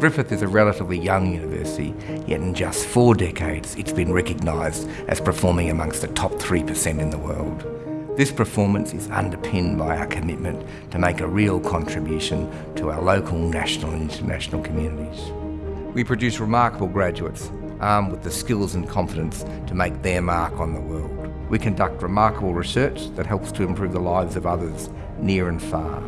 Griffith is a relatively young university, yet in just four decades it's been recognised as performing amongst the top 3% in the world. This performance is underpinned by our commitment to make a real contribution to our local, national and international communities. We produce remarkable graduates armed with the skills and confidence to make their mark on the world. We conduct remarkable research that helps to improve the lives of others near and far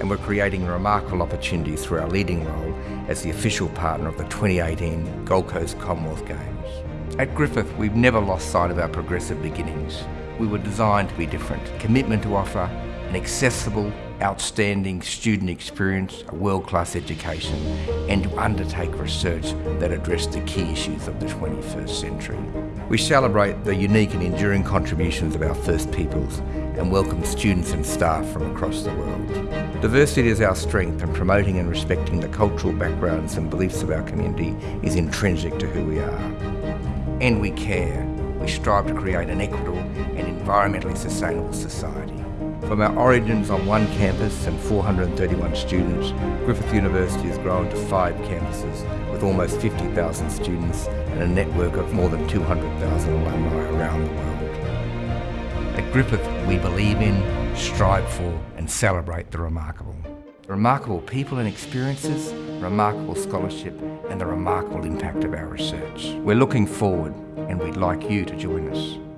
and we're creating remarkable opportunities through our leading role as the official partner of the 2018 Gold Coast Commonwealth Games. At Griffith, we've never lost sight of our progressive beginnings. We were designed to be different. Commitment to offer an accessible, outstanding student experience, a world-class education, and to undertake research that addressed the key issues of the 21st century. We celebrate the unique and enduring contributions of our First Peoples and welcome students and staff from across the world. Diversity is our strength and promoting and respecting the cultural backgrounds and beliefs of our community is intrinsic to who we are. And we care. We strive to create an equitable and environmentally sustainable society. From our origins on one campus and 431 students, Griffith University has grown to five campuses with almost 50,000 students and a network of more than 200,000 alumni around the world. At Griffith, we believe in, strive for and celebrate the remarkable. Remarkable people and experiences, remarkable scholarship and the remarkable impact of our research. We're looking forward and we'd like you to join us.